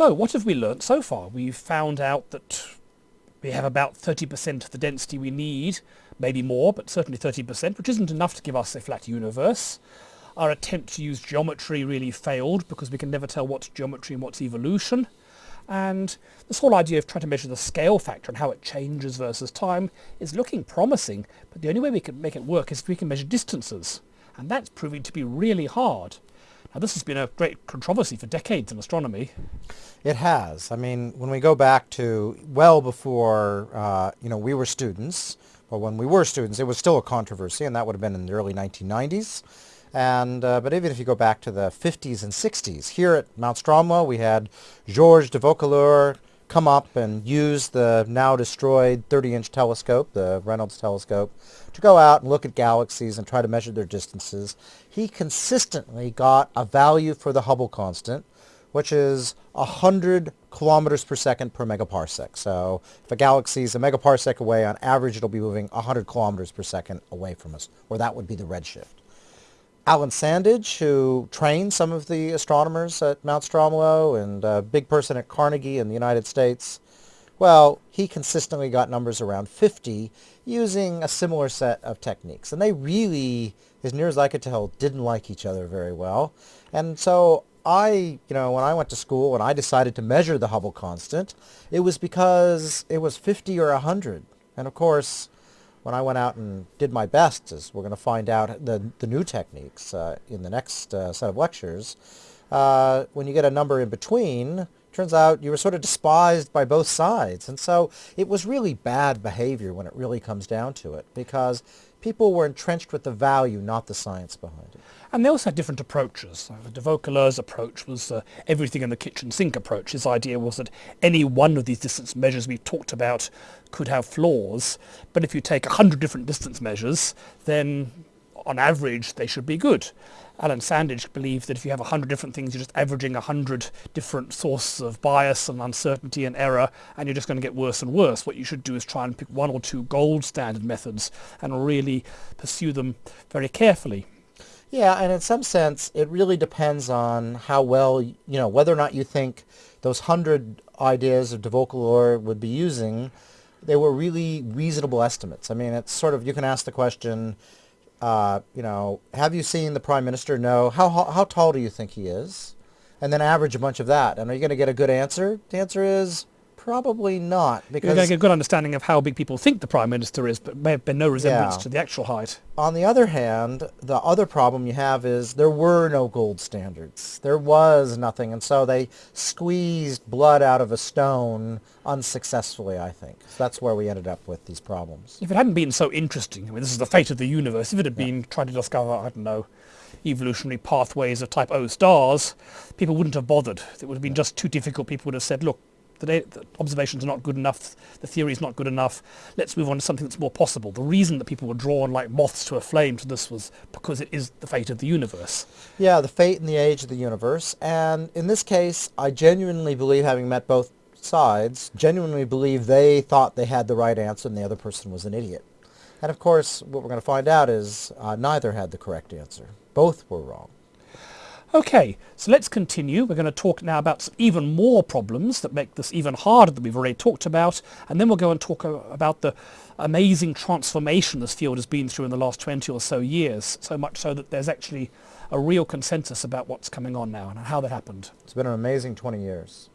So what have we learnt so far? We've found out that we have about 30% of the density we need, maybe more, but certainly 30%, which isn't enough to give us a flat universe. Our attempt to use geometry really failed because we can never tell what's geometry and what's evolution. And this whole idea of trying to measure the scale factor and how it changes versus time is looking promising, but the only way we can make it work is if we can measure distances. And that's proving to be really hard. Now this has been a great controversy for decades in astronomy. It has. I mean, when we go back to well before, uh, you know, we were students, or when we were students, it was still a controversy, and that would have been in the early 1990s. And, uh, but even if you go back to the 50s and 60s, here at Mount Stromlo, we had Georges de Vaucouleurs come up and use the now destroyed 30-inch telescope, the Reynolds telescope, to go out and look at galaxies and try to measure their distances. He consistently got a value for the Hubble constant, which is 100 kilometers per second per megaparsec. So if a galaxy is a megaparsec away, on average it'll be moving 100 kilometers per second away from us, or that would be the redshift. Alan Sandage, who trained some of the astronomers at Mount Stromlo and a big person at Carnegie in the United States, well, he consistently got numbers around 50 using a similar set of techniques. And they really, as near as I could tell, didn't like each other very well. And so I, you know, when I went to school and I decided to measure the Hubble constant, it was because it was 50 or 100. And of course, when I went out and did my best, as we're going to find out the, the new techniques uh, in the next uh, set of lectures, uh, when you get a number in between, turns out you were sort of despised by both sides. And so it was really bad behavior when it really comes down to it, because people were entrenched with the value, not the science behind it. And they also had different approaches. De Vaucouleurs' approach was uh, everything in the kitchen sink approach. His idea was that any one of these distance measures we've talked about could have flaws, but if you take a 100 different distance measures, then on average they should be good. Alan Sandage believed that if you have 100 different things, you're just averaging 100 different sources of bias and uncertainty and error, and you're just going to get worse and worse. What you should do is try and pick one or two gold standard methods and really pursue them very carefully. Yeah, and in some sense, it really depends on how well, you know, whether or not you think those hundred ideas of de Vaucouleurs would be using, they were really reasonable estimates. I mean, it's sort of, you can ask the question, uh, you know, have you seen the prime minister? No. How, how, how tall do you think he is? And then average a bunch of that. And are you going to get a good answer? The answer is Probably not, because you're going to get a good understanding of how big people think the prime minister is, but may have been no resemblance yeah. to the actual height. On the other hand, the other problem you have is there were no gold standards. There was nothing, and so they squeezed blood out of a stone unsuccessfully. I think so that's where we ended up with these problems. If it hadn't been so interesting, I mean, this is the fate of the universe. If it had yeah. been trying to discover, I don't know evolutionary pathways of type O stars, people wouldn't have bothered. It would have been just too difficult. People would have said, look, the, the observations are not good enough, the theory is not good enough, let's move on to something that's more possible. The reason that people were drawn like moths to a flame to this was because it is the fate of the universe. Yeah, the fate and the age of the universe. And in this case, I genuinely believe, having met both sides, genuinely believe they thought they had the right answer and the other person was an idiot. And of course, what we're going to find out is uh, neither had the correct answer. Both were wrong. Okay, so let's continue. We're going to talk now about even more problems that make this even harder than we've already talked about, and then we'll go and talk uh, about the amazing transformation this field has been through in the last 20 or so years, so much so that there's actually a real consensus about what's coming on now and how that happened. It's been an amazing 20 years.